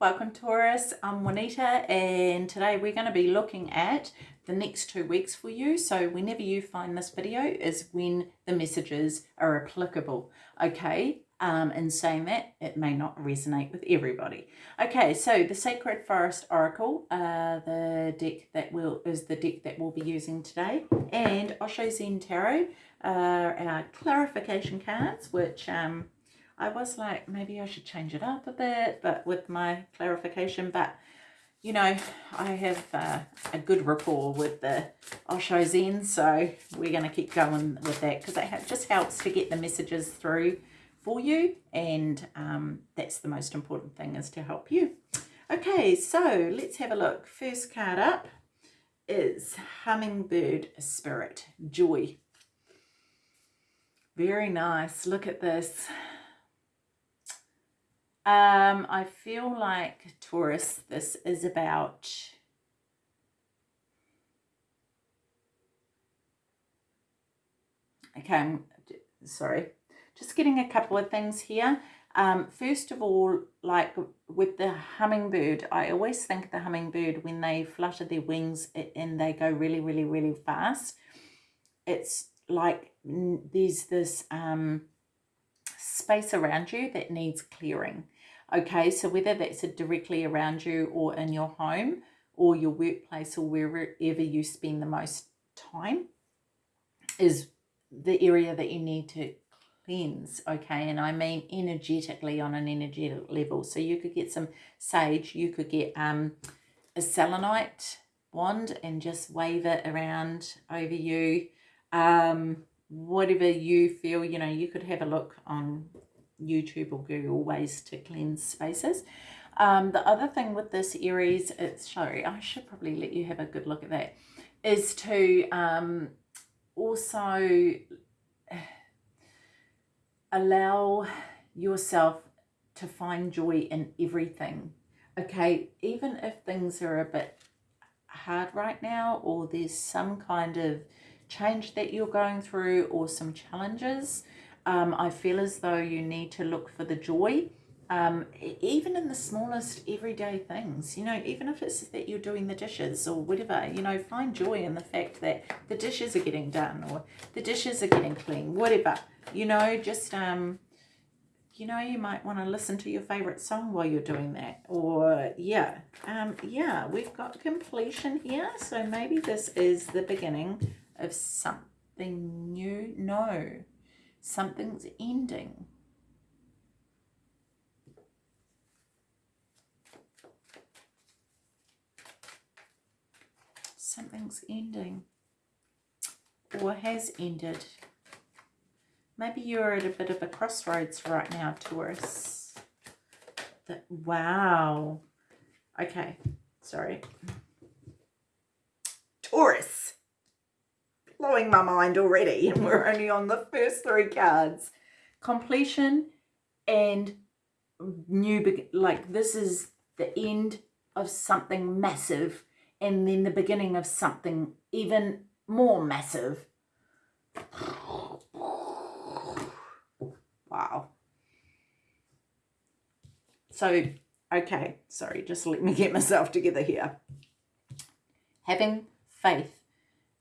Welcome Taurus, I'm Juanita and today we're going to be looking at the next two weeks for you. So whenever you find this video is when the messages are applicable. Okay, um, in saying that it may not resonate with everybody. Okay, so the Sacred Forest Oracle, uh, the deck that will is the deck that we'll be using today and Osho Zen Tarot, uh, our clarification cards which um, I was like, maybe I should change it up a bit, but with my clarification, but you know, I have uh, a good rapport with the Osho Zen, so we're going to keep going with that because it just helps to get the messages through for you, and um, that's the most important thing is to help you. Okay, so let's have a look. First card up is Hummingbird Spirit, Joy. Very nice. Look at this. Um, I feel like Taurus, this is about okay, I'm sorry, just getting a couple of things here. Um, first of all, like with the hummingbird, I always think the hummingbird, when they flutter their wings and they go really, really, really fast, it's like there's this um, space around you that needs clearing. Okay, so whether that's directly around you or in your home or your workplace or wherever you spend the most time is the area that you need to cleanse okay? And i mean energetically on an energetic level. So you could get some sage you could get um a selenite wand and just wave it around over you. Um whatever you feel you know you could have a look on YouTube or Google ways to cleanse spaces. Um, the other thing with this Aries, it's sorry, I should probably let you have a good look at that, is to um, also allow yourself to find joy in everything. Okay, even if things are a bit hard right now or there's some kind of change that you're going through or some challenges, um, I feel as though you need to look for the joy, um, even in the smallest everyday things, you know, even if it's that you're doing the dishes or whatever, you know, find joy in the fact that the dishes are getting done or the dishes are getting clean, whatever, you know, just, um, you know, you might want to listen to your favorite song while you're doing that. Or, yeah, um, yeah, we've got completion here. So maybe this is the beginning of something new. No, Something's ending. Something's ending or has ended. Maybe you're at a bit of a crossroads right now, Taurus. That, wow. Okay, sorry. Taurus blowing my mind already and we're only on the first three cards. Completion and new, like this is the end of something massive and then the beginning of something even more massive. Wow. So, okay, sorry, just let me get myself together here. Having faith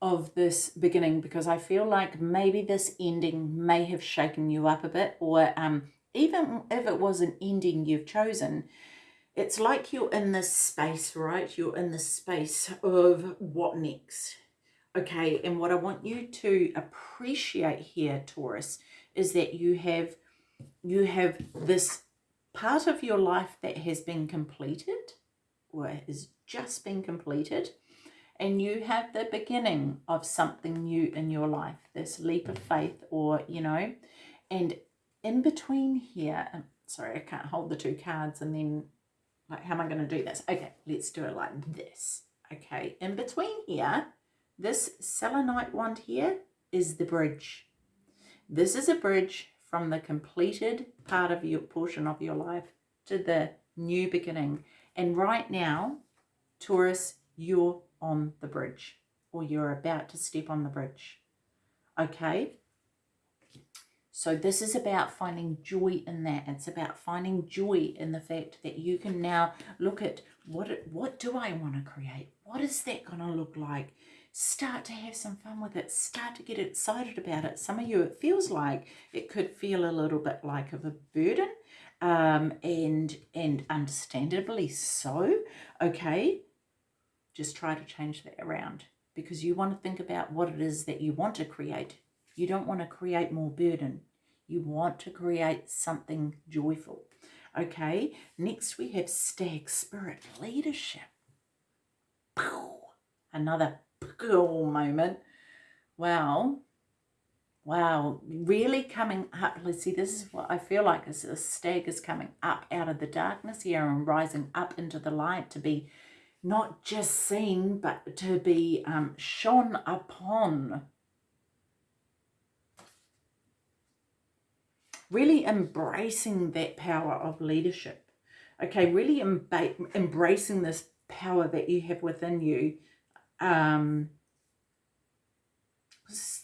of this beginning because I feel like maybe this ending may have shaken you up a bit or um, even if it was an ending you've chosen, it's like you're in this space, right? You're in the space of what next? Okay, and what I want you to appreciate here, Taurus, is that you have you have this part of your life that has been completed or has just been completed and you have the beginning of something new in your life, this leap of faith or, you know, and in between here, um, sorry, I can't hold the two cards and then, like, how am I going to do this? Okay, let's do it like this. Okay, in between here, this selenite wand here is the bridge. This is a bridge from the completed part of your portion of your life to the new beginning. And right now, Taurus, you're on the bridge or you're about to step on the bridge. Okay? So this is about finding joy in that. It's about finding joy in the fact that you can now look at what what do I want to create? What is that going to look like? Start to have some fun with it. Start to get excited about it. Some of you, it feels like it could feel a little bit like of a burden, um, and and understandably so. Okay, just try to change that around because you want to think about what it is that you want to create you don't want to create more burden. You want to create something joyful. Okay, next we have stag spirit leadership. Another moment. Wow. Wow, really coming up. Let's see, this is what I feel like is a stag is coming up out of the darkness here and rising up into the light to be not just seen, but to be um, shone upon really embracing that power of leadership. Okay, really embracing this power that you have within you. Um,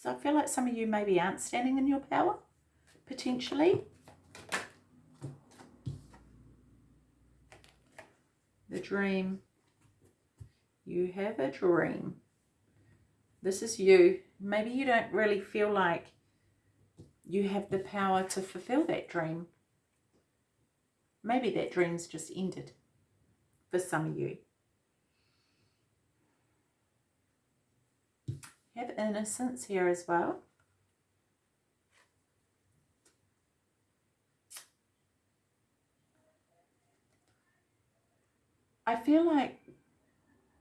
I feel like some of you maybe aren't standing in your power, potentially. The dream. You have a dream. This is you. Maybe you don't really feel like you have the power to fulfill that dream. Maybe that dream's just ended for some of you. Have innocence here as well. I feel like,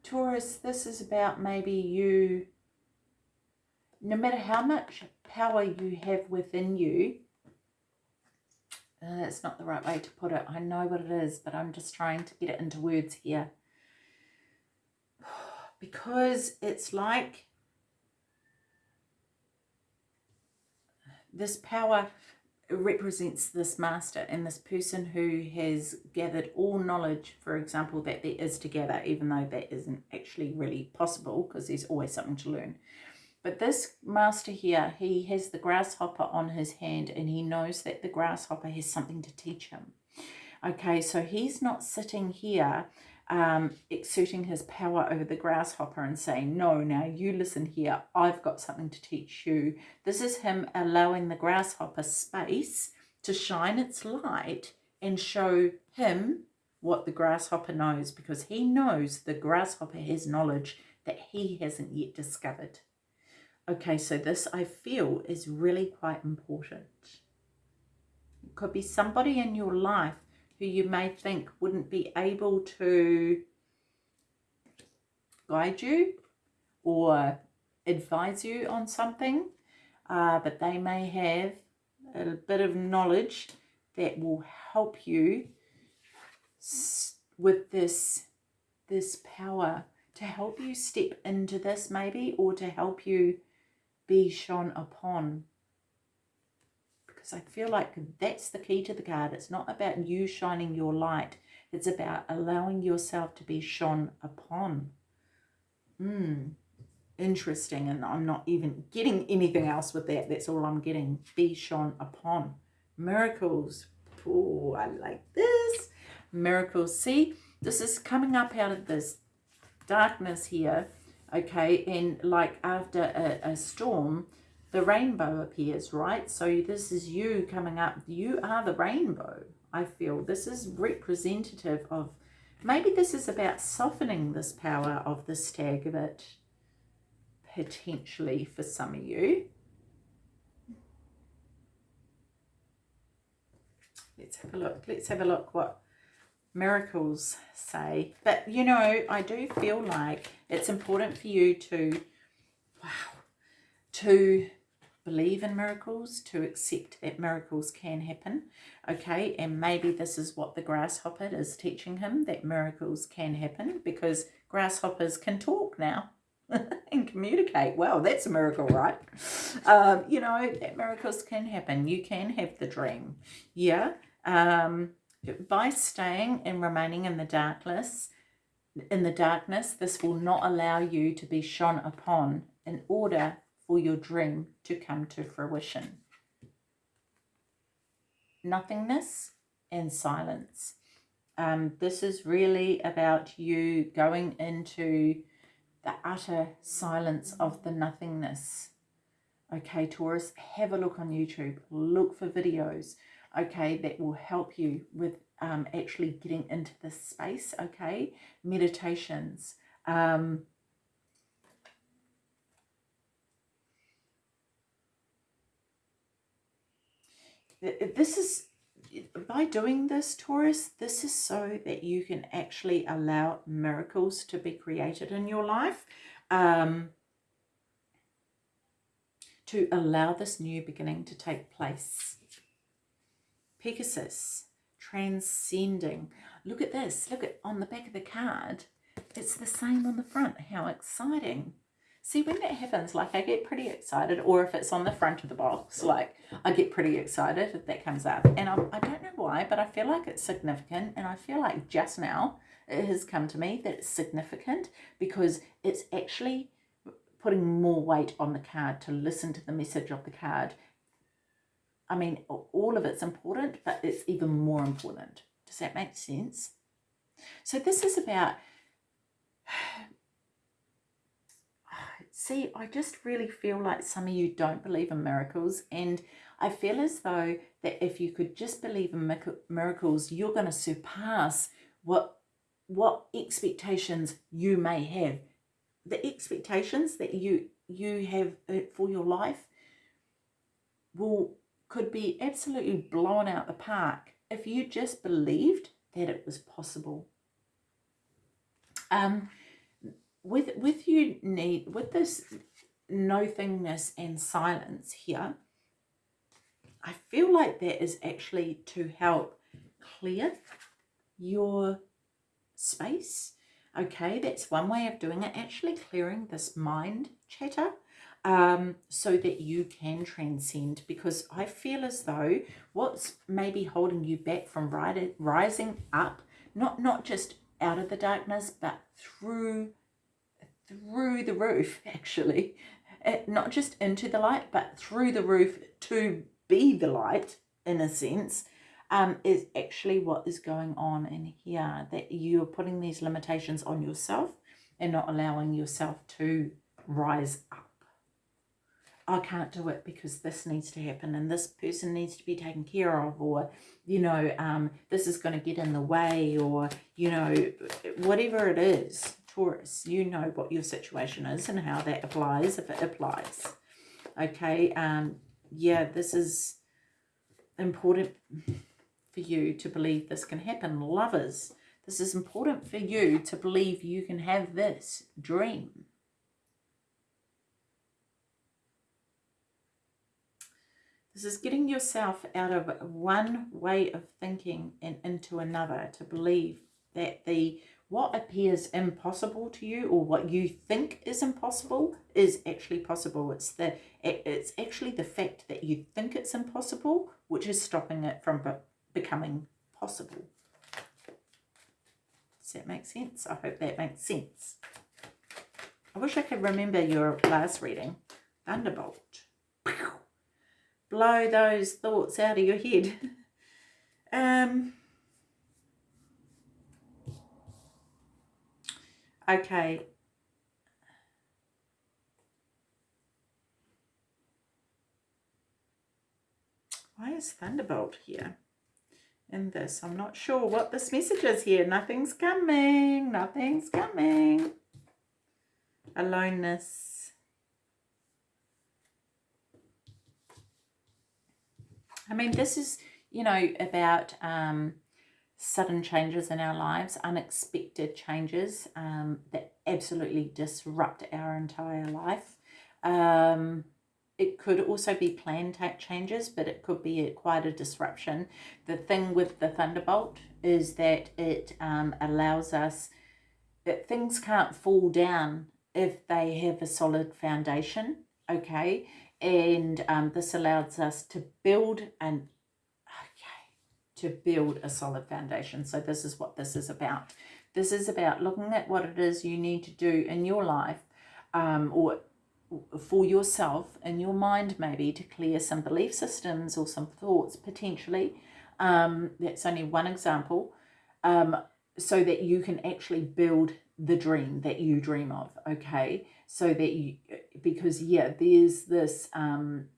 Taurus, this is about maybe you, no matter how much power you have within you. Uh, it's not the right way to put it. I know what it is, but I'm just trying to get it into words here. Because it's like this power represents this master and this person who has gathered all knowledge, for example, that there is together, even though that isn't actually really possible because there's always something to learn. But this master here, he has the grasshopper on his hand and he knows that the grasshopper has something to teach him. Okay, so he's not sitting here um, exerting his power over the grasshopper and saying, no, now you listen here, I've got something to teach you. This is him allowing the grasshopper space to shine its light and show him what the grasshopper knows because he knows the grasshopper has knowledge that he hasn't yet discovered. Okay, so this I feel is really quite important. It could be somebody in your life who you may think wouldn't be able to guide you or advise you on something, uh, but they may have a bit of knowledge that will help you with this this power to help you step into this maybe or to help you be shone upon. Because I feel like that's the key to the card. It's not about you shining your light. It's about allowing yourself to be shone upon. Hmm, interesting. And I'm not even getting anything else with that. That's all I'm getting. Be shone upon. Miracles. Oh, I like this. Miracles. See, this is coming up out of this darkness here okay and like after a, a storm the rainbow appears right? So this is you coming up. You are the rainbow i feel. This is representative of maybe this is about softening this power of the stag a bit potentially for some of you. Let's have a look. Let's have a look what miracles say. But, you know, I do feel like it's important for you to, wow, to believe in miracles, to accept that miracles can happen, okay? And maybe this is what the grasshopper is teaching him, that miracles can happen because grasshoppers can talk now and communicate. Well, that's a miracle, right? Um, you know, that miracles can happen. You can have the dream, yeah? Um, by staying and remaining in the darkness, in the darkness, this will not allow you to be shone upon in order for your dream to come to fruition. nothingness and silence. Um, this is really about you going into the utter silence of the nothingness. Okay, Taurus, have a look on YouTube. Look for videos, okay, that will help you with um, actually getting into this space, okay? Meditations. Um, this is by doing this, Taurus, this is so that you can actually allow miracles to be created in your life. Um, to allow this new beginning to take place. Pegasus, transcending. Look at this. Look at on the back of the card. It's the same on the front. How exciting. See, when that happens, like I get pretty excited, or if it's on the front of the box, like I get pretty excited if that comes up. And I'm, I don't know why, but I feel like it's significant. And I feel like just now it has come to me that it's significant because it's actually putting more weight on the card to listen to the message of the card. I mean, all of it's important, but it's even more important. Does that make sense? So this is about see, I just really feel like some of you don't believe in miracles. And I feel as though that if you could just believe in miracles, you're going to surpass what what expectations you may have. The expectations that you you have uh, for your life will could be absolutely blown out the park if you just believed that it was possible. Um, with with you need with this nothingness and silence here i feel like that is actually to help clear your space. Okay that's one way of doing it actually clearing this mind chatter um, so that you can transcend because I feel as though what's maybe holding you back from rising up, not, not just out of the darkness, but through through the roof, actually. Uh, not just into the light, but through the roof to be the light, in a sense, um, is actually what is going on in here. That you're putting these limitations on yourself and not allowing yourself to rise up. I can't do it because this needs to happen and this person needs to be taken care of or, you know, um, this is going to get in the way or, you know, whatever it is. Taurus, you know what your situation is and how that applies, if it applies. Okay, um, yeah, this is important for you to believe this can happen. Lovers, this is important for you to believe you can have this dream. This is getting yourself out of one way of thinking and into another to believe that the what appears impossible to you or what you think is impossible is actually possible. It's the it's actually the fact that you think it's impossible which is stopping it from becoming possible. Does that make sense? I hope that makes sense. I wish I could remember your last reading. Thunderbolt. Blow those thoughts out of your head. um Okay. Why is Thunderbolt here in this? I'm not sure what this message is here. Nothing's coming. Nothing's coming. Aloneness. I mean, this is, you know, about um, sudden changes in our lives, unexpected changes um, that absolutely disrupt our entire life. Um, it could also be planned changes, but it could be a, quite a disruption. The thing with the Thunderbolt is that it um, allows us, that things can't fall down if they have a solid foundation, okay? And um, this allows us to build and to build a solid foundation. So this is what this is about. This is about looking at what it is you need to do in your life um, or for yourself in your mind maybe to clear some belief systems or some thoughts potentially Um, that's only one example. Um, so that you can actually build the dream that you dream of. Okay. So that you, because yeah, there's this, um,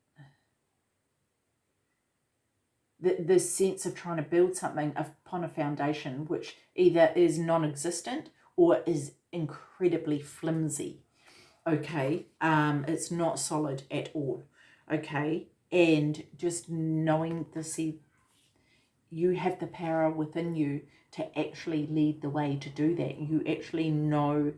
the, this sense of trying to build something upon a foundation which either is non-existent or is incredibly flimsy. Okay um it's not solid at all. Okay and just knowing the see you have the power within you to actually lead the way to do that. You actually know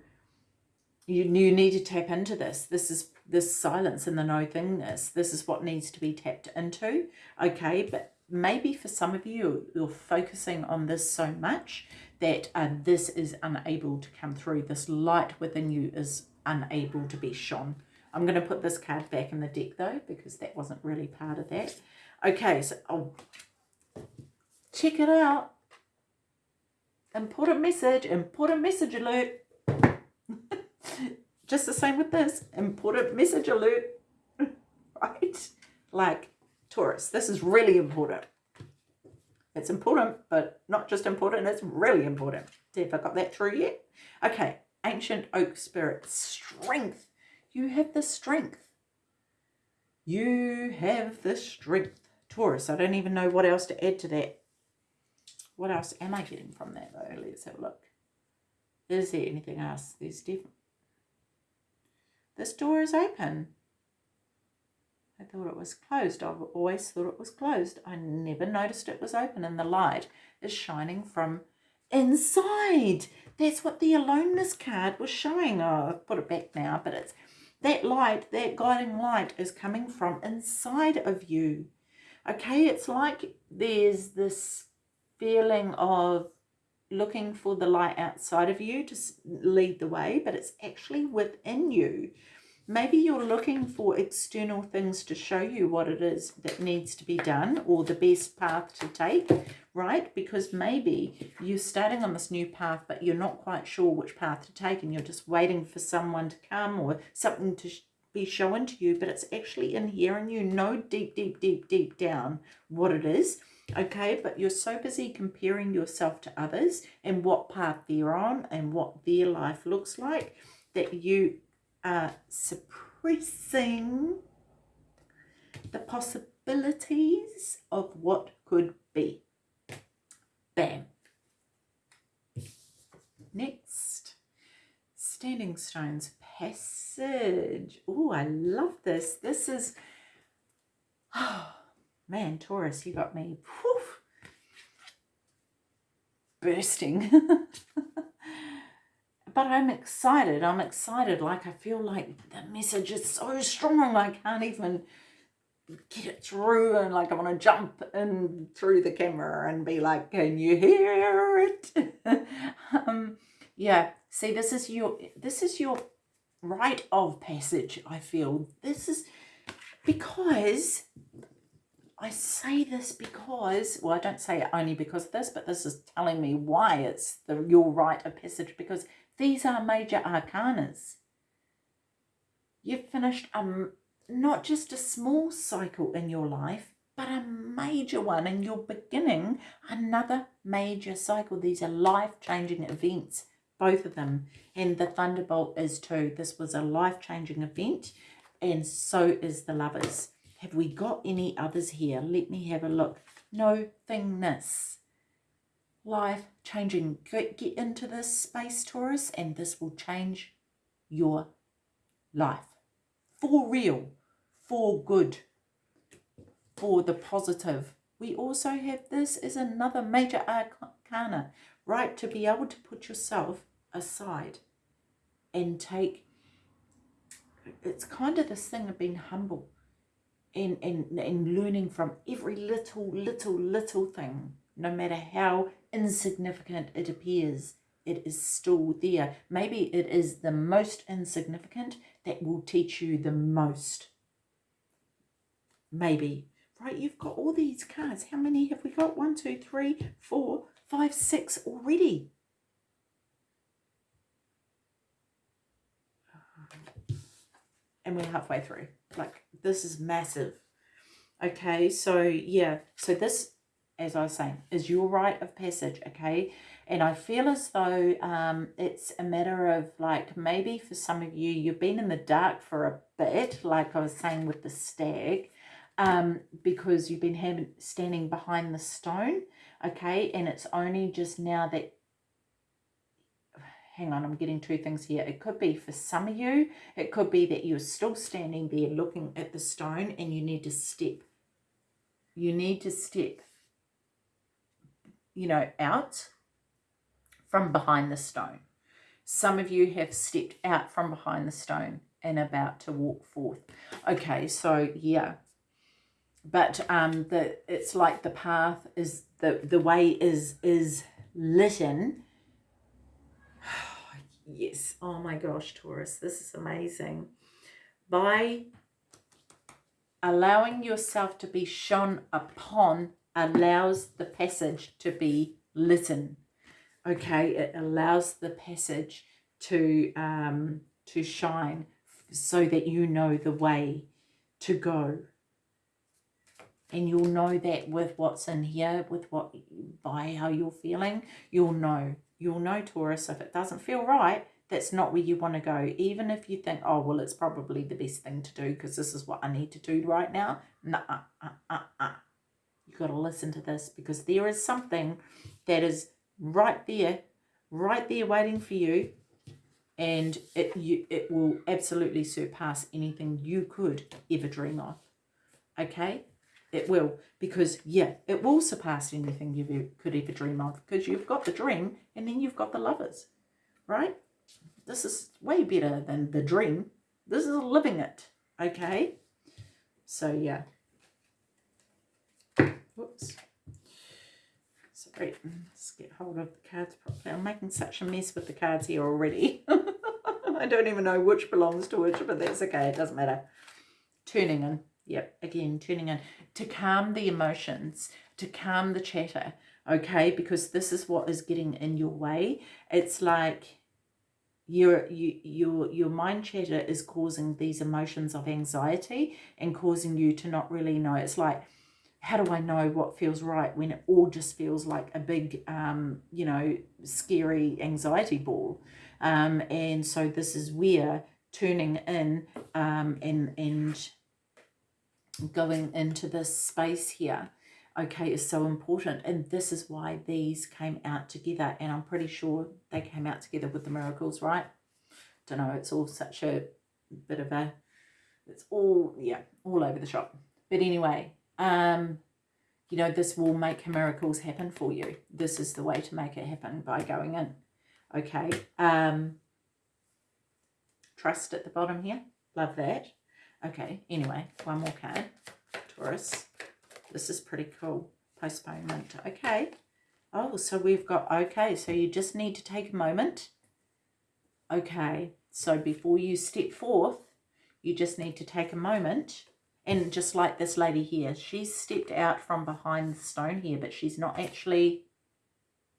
you, you need to tap into this. This is this silence and the no thingness this is what needs to be tapped into. Okay but maybe for some of you you're focusing on this so much that uh, this is unable to come through this light within you is unable to be shone. I'm going to put this card back in the deck though, because that wasn't really part of that. Okay, so I'll check it out. Important message, important message alert. Just the same with this, important message alert, right? Like Taurus, this is really important. It's important, but not just important, it's really important. Have I got that through yet? Okay, ancient oak spirit, strength. You have the strength. You have the strength. Taurus, I don't even know what else to add to that. What else am I getting from that though? Let's have a look. Is there anything else? There's different. This door is open. I thought it was closed. I've always thought it was closed. I never noticed it was open and the light is shining from inside. That's what the aloneness card was showing. Oh, I've put it back now, but it's that light, that guiding light is coming from inside of you. Okay, it's like there's this feeling of looking for the light outside of you to lead the way, but it's actually within you. Maybe you're looking for external things to show you what it is that needs to be done or the best path to take, right? Because maybe you're starting on this new path, but you're not quite sure which path to take and you're just waiting for someone to come or something to be shown to you, but it's actually in here and you know deep, deep, deep, deep down what it is okay but you're so busy comparing yourself to others and what path they're on and what their life looks like that you uh, suppressing the possibilities of what could be. Bam. Next, Standing Stones Passage. Oh, I love this. This is, oh, man, Taurus, you got me whew, bursting. but I'm excited. I'm excited. Like, I feel like the message is so strong. I can't even get it through. And like, I want to jump in through the camera and be like, can you hear it? um, yeah. See, this is your, this is your rite of passage, I feel. This is because I say this because, well, I don't say it only because of this, but this is telling me why it's the your rite of passage because these are major arcanas. You've finished a, not just a small cycle in your life, but a major one, and you're beginning another major cycle. These are life-changing events, both of them. And the Thunderbolt is too. This was a life-changing event, and so is the Lovers. Have we got any others here? Let me have a look. No thingness life changing. Get, get into this space, Taurus, and this will change your life. For real, for good, for the positive. We also have this is another major arcana, right? To be able to put yourself aside and take, it's kind of this thing of being humble and, and, and learning from every little, little, little thing, no matter how insignificant it appears, it is still there. Maybe it is the most insignificant that will teach you the most. Maybe. Right, you've got all these cards. How many have we got? One, two, three, four, five, six already. And we're halfway through. Like, this is massive. Okay, so yeah, so this as I was saying, is your rite of passage, okay? And I feel as though um, it's a matter of like maybe for some of you, you've been in the dark for a bit, like I was saying with the stag, um, because you've been having, standing behind the stone, okay? And it's only just now that hang on, I'm getting two things here. It could be for some of you, it could be that you're still standing there looking at the stone and you need to step. You need to step, you know, out from behind the stone. Some of you have stepped out from behind the stone and about to walk forth. Okay, so yeah. But um the it's like the path is the the way is is litten yes. Oh my gosh, Taurus, this is amazing. By allowing yourself to be shone upon allows the passage to be litten. Okay, it allows the passage to um, to shine so that you know the way to go. And you'll know that with what's in here, with what by how you're feeling, you'll know you'll know Taurus if it doesn't feel right that's not where you want to go even if you think oh well it's probably the best thing to do because this is what I need to do right now nah, uh, uh, uh, uh. you got to listen to this because there is something that is right there right there waiting for you and it you it will absolutely surpass anything you could ever dream of okay it will, because yeah, it will surpass anything you could ever dream of, because you've got the dream and then you've got the lovers, right? This is way better than the dream. This is living it, okay? So yeah. Sorry, let's get hold of the cards properly. I'm making such a mess with the cards here already. I don't even know which belongs to which, but that's okay. It doesn't matter. Turning in. Yep, again, tuning in to calm the emotions, to calm the chatter, okay? Because this is what is getting in your way. It's like your you, your your mind chatter is causing these emotions of anxiety and causing you to not really know. It's like, how do I know what feels right when it all just feels like a big, um, you know, scary anxiety ball? Um, and so this is where turning in um, and and going into this space here okay is so important. And this is why these came out together and i'm pretty sure they came out together with the miracles right? Don't know it's all such a bit of a it's all yeah all over the shop. But anyway um you know this will make miracles happen for you this is the way to make it happen by going in okay um trust at the bottom here love that Okay, anyway, one more card. Taurus. This is pretty cool. Postponement. Okay. Oh, so we've got, okay, so you just need to take a moment. Okay, so before you step forth, you just need to take a moment. And just like this lady here, she's stepped out from behind the stone here, but she's not actually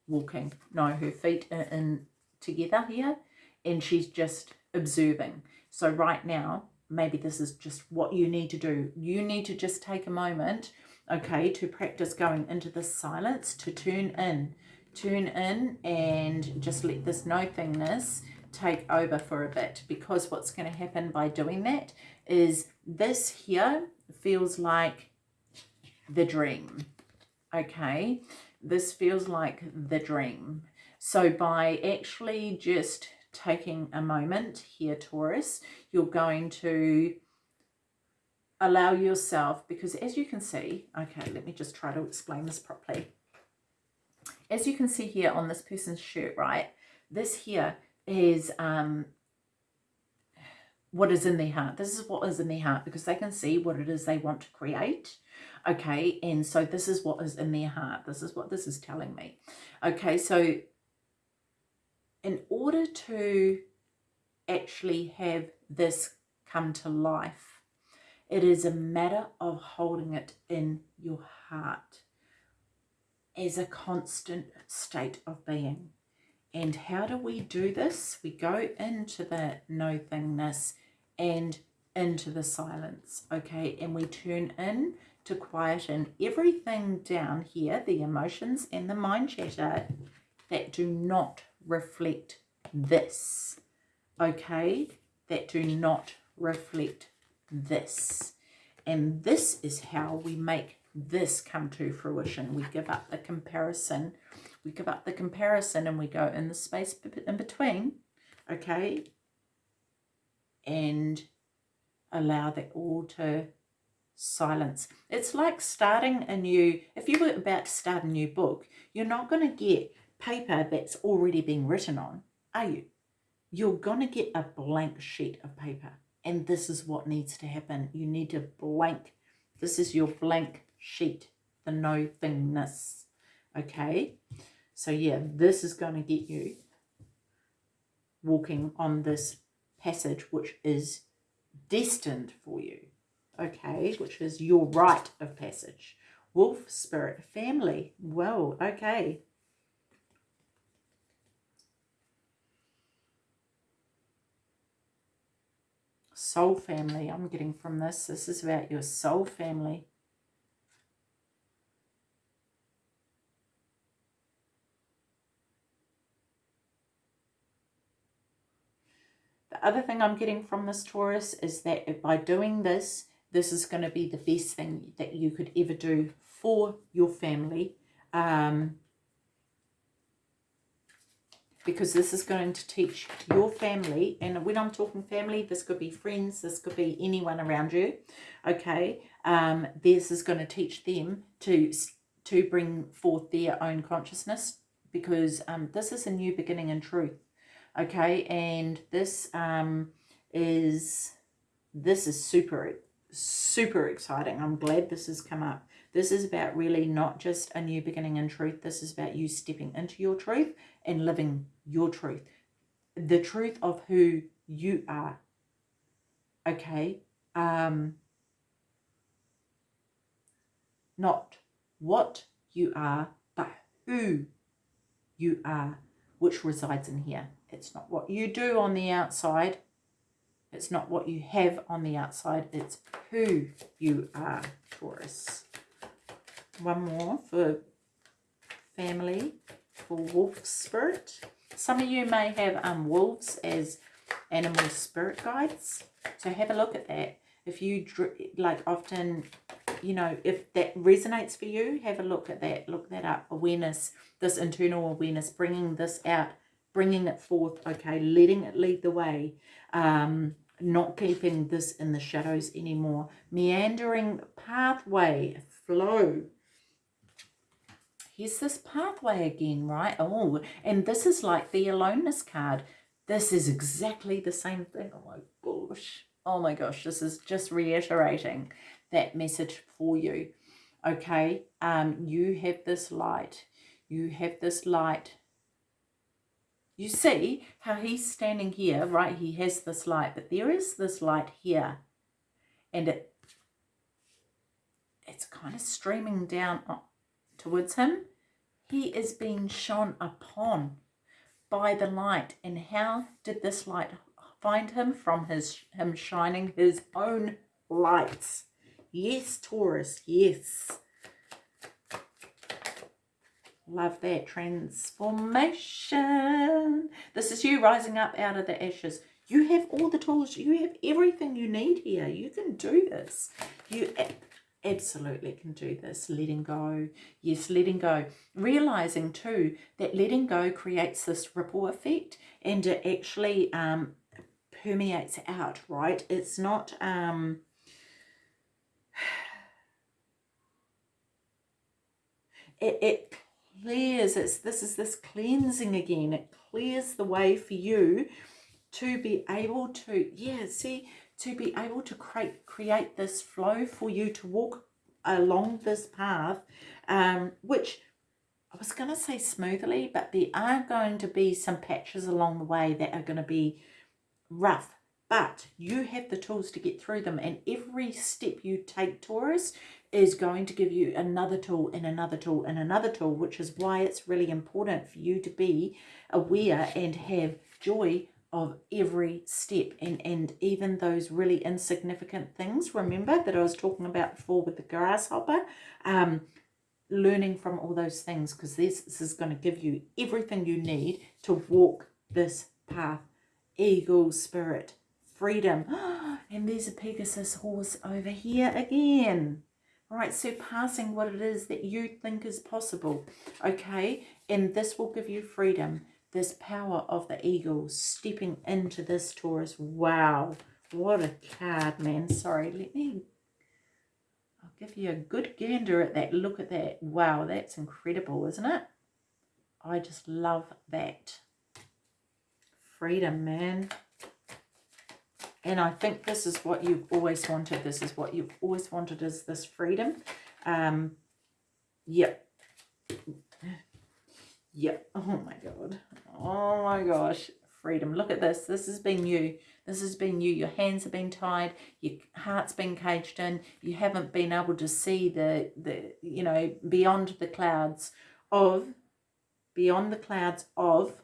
walking. No, her feet are in together here, and she's just observing. So right now, maybe this is just what you need to do. You need to just take a moment, okay, to practice going into the silence, to tune in. Tune in and just let this no thingness take over for a bit because what's going to happen by doing that is this here feels like the dream, okay? This feels like the dream. So by actually just taking a moment here, Taurus, you're going to allow yourself, because as you can see, okay, let me just try to explain this properly. As you can see here on this person's shirt, right, this here is um, what is in their heart. This is what is in their heart because they can see what it is they want to create. Okay, and so this is what is in their heart. This is what this is telling me. Okay, so in order to actually have this come to life, it is a matter of holding it in your heart as a constant state of being. And how do we do this? We go into the no thingness and into the silence, okay? And we turn in to quieten everything down here, the emotions and the mind chatter that do not reflect this. Okay? That do not reflect this. And this is how we make this come to fruition. We give up the comparison. We give up the comparison and we go in the space in between. Okay? And allow that all to silence. It's like starting a new, if you were about to start a new book, you're not going to get paper that's already been written on, are you? You're going to get a blank sheet of paper. And this is what needs to happen. You need to blank. This is your blank sheet, the no thingness. Okay? So yeah, this is going to get you walking on this passage, which is destined for you okay, which is your rite of passage. Wolf spirit family. Well, okay. Soul family, I'm getting from this. This is about your soul family. Other thing I'm getting from this Taurus is that by doing this, this is going to be the best thing that you could ever do for your family. Um, because this is going to teach your family, and when I'm talking family, this could be friends, this could be anyone around you, okay? Um, this is going to teach them to, to bring forth their own consciousness because um, this is a new beginning in truth, okay? And this um, is, this is super super exciting. I'm glad this has come up. This is about really not just a new beginning in truth. This is about you stepping into your truth and living your truth. The truth of who you are. Okay? Um, not what you are, but who you are, which resides in here. It's not what you do on the outside. It's not what you have on the outside, it's who you are, Taurus. One more for family, for wolf spirit. Some of you may have um, wolves as animal spirit guides. So have a look at that. If you, like often, you know, if that resonates for you, have a look at that. Look that up. Awareness, this internal awareness, bringing this out, bringing it forth, okay, letting it lead the way. Um, not keeping this in the shadows anymore. Meandering pathway, flow. Here's this pathway again, right? Oh, and this is like the aloneness card. This is exactly the same thing. Oh my gosh. Oh my gosh, this is just reiterating that message for you. Okay, um, you have this light. You have this light you see how he's standing here, right? He has this light, but there is this light here. And it it's kind of streaming down towards him. He is being shone upon by the light. And how did this light find him? From his him shining his own lights. Yes, Taurus, yes. Love that transformation. This is you rising up out of the ashes. You have all the tools. You have everything you need here. You can do this. You absolutely can do this. Letting go. Yes, letting go. Realizing too that letting go creates this ripple effect and it actually um, permeates out, right? It's not... Um, it, it clears, it's, this is this cleansing again. It clears the way for you to be able to, yeah, see, to be able to create, create this flow for you to walk along this path, um, which I was going to say smoothly, but there are going to be some patches along the way that are going to be rough. But you have the tools to get through them. And every step you take, Taurus, is going to give you another tool and another tool and another tool, which is why it's really important for you to be aware and have joy of every step and, and even those really insignificant things, remember, that I was talking about before with the grasshopper, um, learning from all those things because this, this is going to give you everything you need to walk this path. Eagle spirit, freedom. And there's a Pegasus horse over here again. Right, surpassing what it is that you think is possible. Okay, and this will give you freedom. This power of the eagle stepping into this Taurus. Wow, what a card, man. Sorry, let me I'll give you a good gander at that. Look at that. Wow, that's incredible, isn't it? I just love that. Freedom, man. And I think this is what you've always wanted. This is what you've always wanted is this freedom. Um, yep. Yep. Oh my God. Oh my gosh. Freedom. Look at this. This has been you. This has been you. Your hands have been tied. Your heart's been caged in. You haven't been able to see the, the you know, beyond the clouds of, beyond the clouds of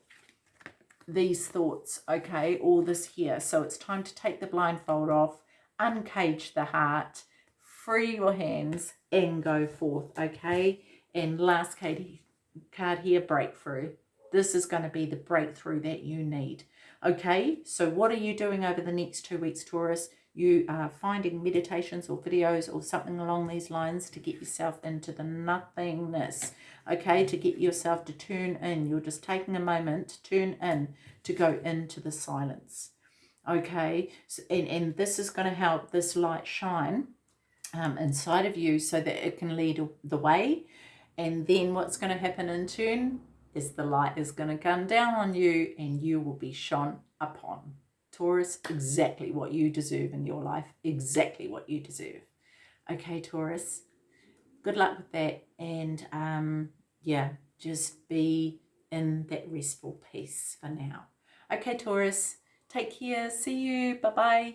these thoughts, okay, all this here. So it's time to take the blindfold off, uncage the heart, free your hands and go forth, okay? And last card here, breakthrough. This is going to be the breakthrough that you need. Okay, so what are you doing over the next two weeks, Taurus? You are finding meditations or videos or something along these lines to get yourself into the nothingness okay, to get yourself to turn in. You're just taking a moment to turn in, to go into the silence, okay? So, and, and this is going to help this light shine um, inside of you so that it can lead the way. And then what's going to happen in turn is the light is going to come down on you and you will be shone upon. Taurus, exactly what you deserve in your life. Exactly what you deserve. Okay, Taurus good luck with that and um yeah just be in that restful peace for now. Okay taurus take care. See you. Bye bye